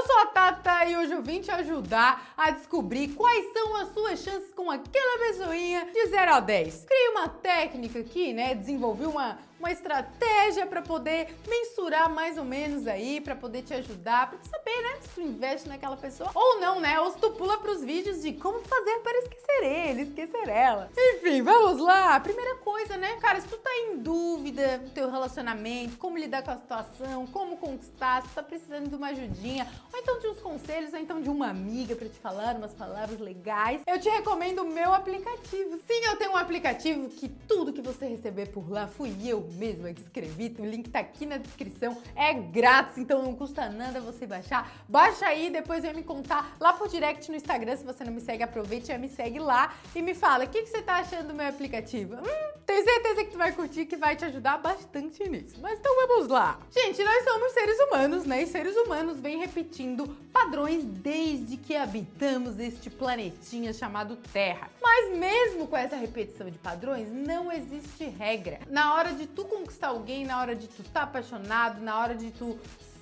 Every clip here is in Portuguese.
Eu sou a Tata e hoje eu vim te ajudar a descobrir quais são as suas chances com aquela pessoinha de 0 a 10. Criei uma técnica aqui, né? Desenvolvi uma, uma estratégia para poder mensurar mais ou menos aí, para poder te ajudar, para saber, né, se tu investe naquela pessoa ou não, né? Ou se tu pula pros vídeos de como fazer para esquecer ele, esquecer ela. Enfim, vamos lá. Primeira coisa, né, cara, se tu tá em dúvida do teu relacionamento, como lidar com a situação, como conquistar, se tu tá precisando de uma ajudinha, ou então de uns conselhos, ou então de uma amiga para te falar umas palavras legais, eu te recomendo o meu aplicativo. Sim, eu tenho um aplicativo que tudo que você receber por lá fui eu mesma que escrevi, o link tá aqui na descrição, é grátis, então não custa nada você baixar. Baixa aí, depois vem me contar lá por direct no Instagram, se você não me segue, aproveite e me segue lá e me fala, o que, que você tá achando do meu aplicativo? Hum, tenho certeza que tu vai curtir, que vai te ajudar bastante nisso. Mas então vamos lá. Gente, nós somos seres humanos, né? E seres humanos vêm repetindo padrões desde que habitamos este planetinha chamado Terra. Mas mesmo com essa repetição de padrões, não existe regra. Na hora de tu conquistar alguém, na hora de tu tá apaixonado, na hora de tu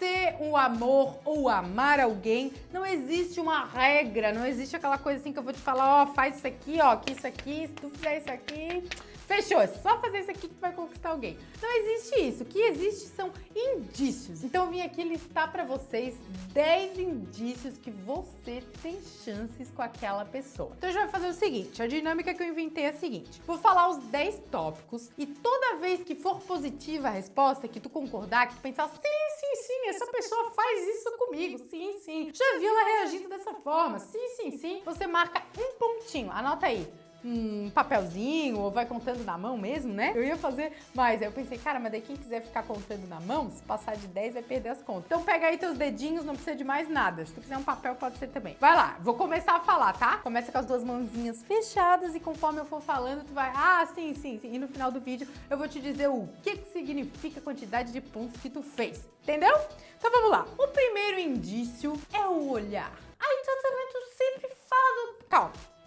ser o amor ou amar alguém, não existe uma regra, não existe aquela coisa assim que eu vou te falar, ó, faz isso aqui, ó, que isso aqui, se tu fizer isso aqui, Fechou, é só fazer isso aqui que vai conquistar alguém. Não existe isso. O que existe são indícios. Então eu vim aqui listar para vocês 10 indícios que você tem chances com aquela pessoa. Então a gente vai fazer o seguinte, a dinâmica que eu inventei é a seguinte. Vou falar os 10 tópicos e toda vez que for positiva a resposta, que tu concordar, que tu pensar, sim, sim, sim, essa pessoa faz isso comigo, sim, sim. Já vi ela reagindo dessa forma, sim, sim, sim. Você marca um pontinho, anota aí um papelzinho ou vai contando na mão mesmo, né? Eu ia fazer mais. Aí eu pensei, cara, mas daí quem quiser ficar contando na mão, se passar de 10 vai perder as contas. Então pega aí teus dedinhos, não precisa de mais nada. Se tu quiser um papel, pode ser também. Vai lá, vou começar a falar, tá? Começa com as duas mãozinhas fechadas e conforme eu for falando, tu vai, ah, sim, sim, sim. E no final do vídeo eu vou te dizer o que, que significa a quantidade de pontos que tu fez. Entendeu? Então vamos lá. O primeiro indício é o olhar. Ai, tratamento sempre fala do... Calma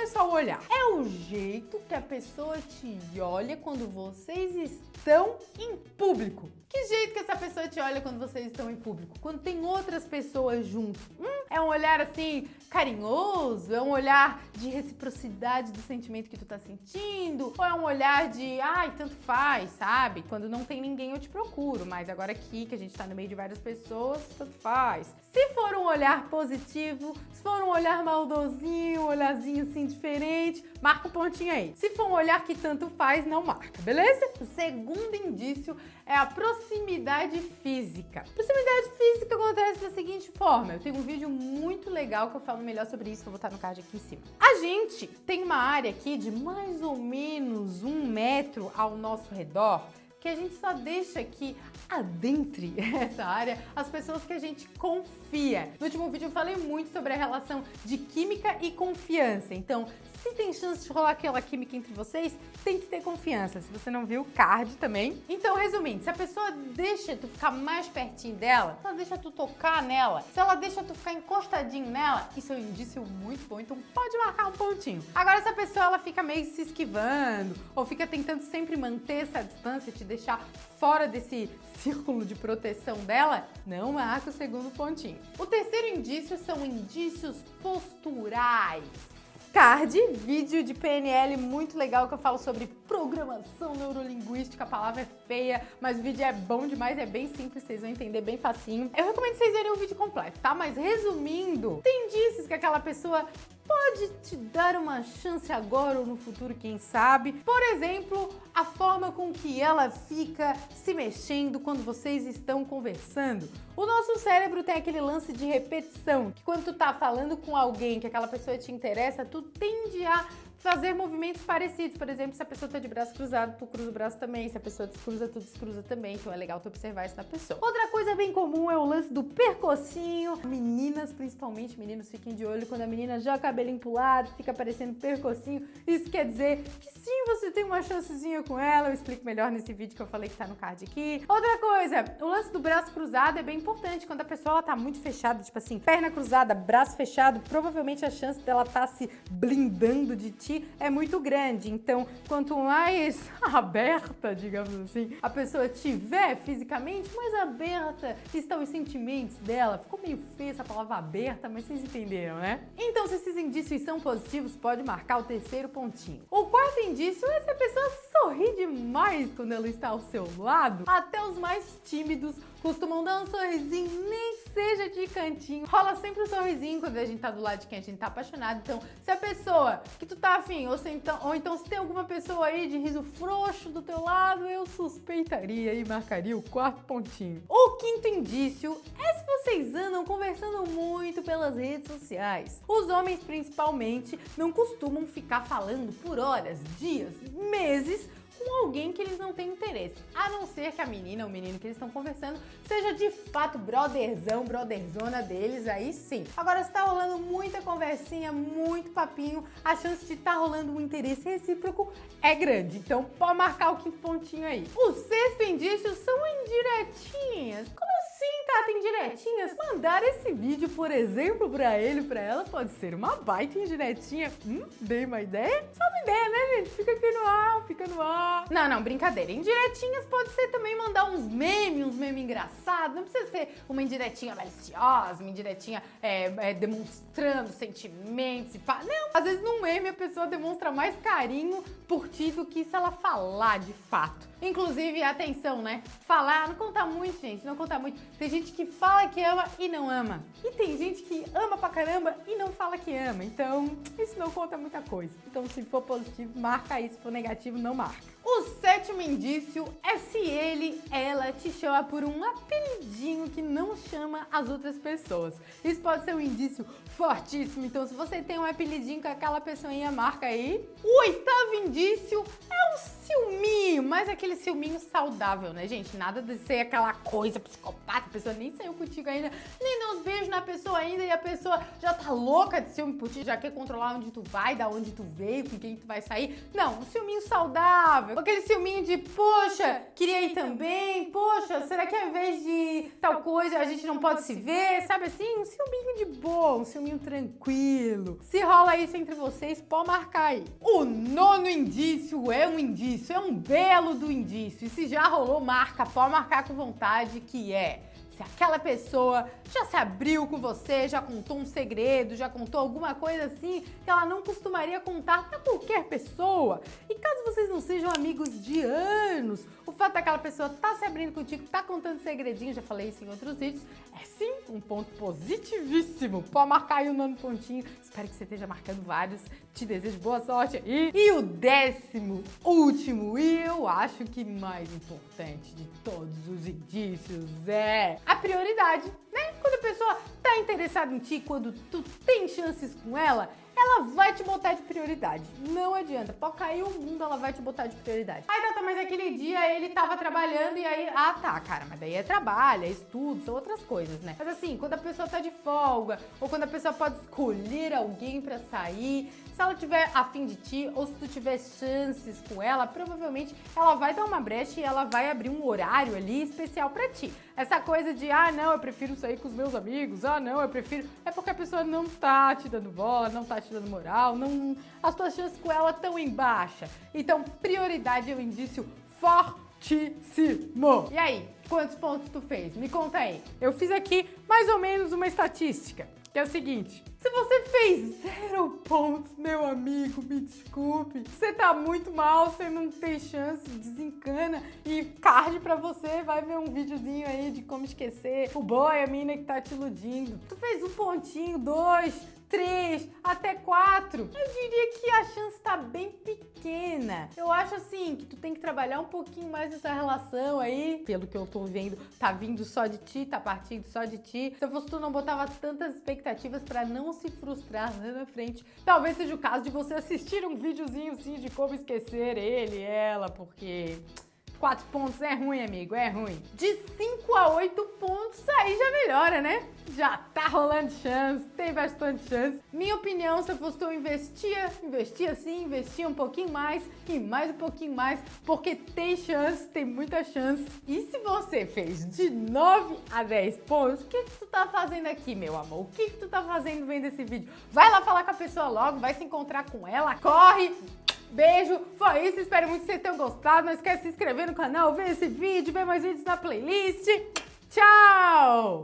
é só o olhar, é o jeito que a pessoa te olha quando vocês estão em público. Que jeito que essa pessoa te olha quando vocês estão em público? Quando tem outras pessoas junto. Hum, é um olhar assim carinhoso? É um olhar de reciprocidade do sentimento que tu tá sentindo? Ou é um olhar de, ai, tanto faz, sabe? Quando não tem ninguém eu te procuro, mas agora aqui que a gente tá no meio de várias pessoas, tanto faz. Se for um olhar positivo, se for um olhar maldosinho, um olharzinho assim diferente, marca o um pontinho aí. Se for um olhar que tanto faz, não marca, beleza? O segundo indício é a proximidade física. Proximidade física acontece da seguinte forma, eu tenho um vídeo muito legal que eu falo melhor sobre isso, vou botar no card aqui em cima. A gente tem uma área aqui de mais ou menos um metro ao nosso redor que a gente só deixa que adentre essa área as pessoas que a gente confia. No último vídeo eu falei muito sobre a relação de química e confiança, então se tem chance de rolar aquela química entre vocês, tem que ter confiança. Se você não viu, card também. Então, resumindo, se a pessoa deixa tu ficar mais pertinho dela, se ela deixa tu tocar nela, se ela deixa tu ficar encostadinho nela, isso é um indício muito bom, então pode marcar um pontinho. Agora, se a pessoa ela fica meio se esquivando, ou fica tentando sempre manter essa distância, te deixar fora desse círculo de proteção dela, não marca o segundo pontinho. O terceiro indício são indícios posturais card, vídeo de PNL muito legal que eu falo sobre programação neurolinguística, a palavra é feia, mas o vídeo é bom demais, é bem simples, vocês vão entender bem facinho. Eu recomendo vocês verem o vídeo completo, tá? Mas resumindo, tem indícios que aquela pessoa pode te dar uma chance agora ou no futuro, quem sabe. Por exemplo, a forma com que ela fica se mexendo quando vocês estão conversando. O nosso cérebro tem aquele lance de repetição, que quando tu tá falando com alguém que aquela pessoa te interessa, tu tende a fazer movimentos parecidos. Por exemplo, se a pessoa tá de braço cruzado, tu cruza o braço também. Se a pessoa descruza, tu descruza também. Então é legal tu observar isso na pessoa. Outra coisa bem comum é o lance do percocinho. Meninas, principalmente, meninos, fiquem de olho quando a menina joga o cabelinho pro lado, fica parecendo percocinho. Isso quer dizer que sim, você tem uma chancezinha com ela. Eu explico melhor nesse vídeo que eu falei que tá no card aqui. Outra coisa, o lance do braço cruzado é bem importante. Quando a pessoa ela tá muito fechada, tipo assim, perna cruzada, braço fechado, provavelmente a chance dela tá se blindando de ti ti é muito grande. Então, quanto mais aberta, digamos assim, a pessoa tiver fisicamente, mais aberta estão os sentimentos dela. Ficou meio feia essa palavra aberta, mas vocês entenderam, né? Então, se esses indícios são positivos, pode marcar o terceiro pontinho. O quarto indício é se a pessoa sorri demais quando ela está ao seu lado. Até os mais tímidos costumam dar um sorrisinho, nem seja de cantinho. Rola sempre um sorrisinho quando a gente tá do lado de quem a gente tá apaixonado. Então, se a pessoa que tu tá afim, ou, então, ou então se tem alguma pessoa aí de riso frouxo do teu lado, eu suspeitaria e marcaria o quarto pontinho. O quinto indício é se vocês andam conversando muito pelas redes sociais. Os homens, principalmente, não costumam ficar falando por horas, dias, meses com alguém que eles não têm interesse. A não ser que a menina ou menino que eles estão conversando seja de fato brotherzão, brotherzona deles, aí sim. Agora, se tá rolando muita conversinha, muito papinho, a chance de estar tá rolando um interesse recíproco é grande. Então, pode marcar o quinto pontinho aí. O sexto indício são indiretinhas. Como assim, Tata, indiretinhas? Mandar esse vídeo, por exemplo, pra ele, pra ela, pode ser uma baita indiretinha. Hum, dei uma ideia? Só uma ideia, né, gente? Fica aqui no ar, fica no ar. Não, não, brincadeira. Indiretinhas pode ser também mandar uns memes, uns memes engraçados. Não precisa ser uma indiretinha maliciosa, uma indiretinha é, é, demonstrando sentimentos e pá. Não, às vezes num meme a pessoa demonstra mais carinho por ti do que se ela falar de fato. Inclusive, atenção, né? Falar não conta muito, gente, não conta muito. Tem gente que fala que ama e não ama. E tem gente que ama pra caramba e não fala que ama. Então, isso não conta muita coisa. Então, se for positivo, marca isso. Se for negativo, não marca. O sétimo indício é se ele, ela te chama por um apelidinho que não chama as outras pessoas. Isso pode ser um indício fortíssimo, então se você tem um apelidinho com aquela pessoinha, marca aí. O oitavo indício é um ciúminho, mas aquele ciúminho saudável, né, gente? Nada de ser aquela coisa psicopata, a pessoa nem saiu contigo ainda, nem deu uns beijos na pessoa ainda e a pessoa já tá louca de ciúme por ti, já quer controlar onde tu vai, da onde tu veio, com quem tu vai sair. Não, um ciúminho saudável, aquele ciúminho de, poxa, queria ir também, poxa, será que ao invés de tal coisa a gente não pode se ver? Sabe assim? Um ciúminho de boa, um ciúminho tranquilo. Se rola isso entre vocês, pode marcar aí. O nono indício é um indício, é um belo do indício. E se já rolou, marca, pode marcar com vontade, que é se aquela pessoa já se abriu com você, já contou um segredo, já contou alguma coisa assim que ela não costumaria contar pra qualquer pessoa. E caso vocês não sejam amigos de anos, o fato daquela pessoa tá se abrindo contigo, tá contando segredinho, já falei isso em outros vídeos, é sim um ponto positivíssimo. Pode marcar aí o nono pontinho. Espero que você esteja marcando vários. Te desejo boa sorte aí. E o décimo, último e eu acho que mais importante de todos os indícios é a prioridade, né? Quando a pessoa tá interessada em ti, quando tu tem chances com ela, ela vai te botar de prioridade. Não adianta. Pode cair o mundo, ela vai te botar de prioridade. Aí, Tata, mas aquele dia ele tava trabalhando e aí... Ah, tá, cara, mas daí é trabalho, é estudo, são outras coisas, né? Mas assim, quando a pessoa tá de folga, ou quando a pessoa pode escolher alguém pra sair, se ela tiver afim de ti, ou se tu tiver chances com ela, provavelmente ela vai dar uma brecha e ela vai abrir um horário ali especial pra ti. Essa coisa de, ah, não, eu prefiro sair com os meus amigos, ah, não, eu prefiro... É porque a pessoa não tá te dando bola, não tá te te dando moral, não, as tuas chances com ela estão em baixa. Então, prioridade é um indício fortíssimo. E aí, quantos pontos tu fez? Me conta aí. Eu fiz aqui mais ou menos uma estatística, que é o seguinte. Se você fez zero pontos, meu amigo, me desculpe. Você tá muito mal, você não tem chance, desencana e card pra você, vai ver um videozinho aí de como esquecer o boy, a mina que tá te iludindo. Tu fez um pontinho, dois, três, até quatro. Eu diria que a chance tá bem pequena. Eu acho assim que tu tem que trabalhar um pouquinho mais nessa relação aí. Pelo que eu tô vendo, tá vindo só de ti, tá partindo só de ti. Se eu fosse tu, não botava tantas expectativas pra não se frustrar lá na frente. Talvez seja o caso de você assistir um videozinho assim de como esquecer ele, ela, porque... Quatro pontos é ruim, amigo, é ruim. De 5 a 8 pontos, aí já melhora, né? já tá rolando chance, tem bastante chance. Minha opinião, se eu fosse eu investia, investia sim, investia um pouquinho mais e mais um pouquinho mais, porque tem chance, tem muita chance. E se você fez de 9 a 10 pontos, o que, que tu tá fazendo aqui, meu amor? O que, que tu tá fazendo vendo esse vídeo? Vai lá falar com a pessoa logo, vai se encontrar com ela, corre! Beijo, foi isso, espero muito que vocês tenham gostado. Não esquece de se inscrever no canal, ver esse vídeo, ver mais vídeos na playlist. Tchau!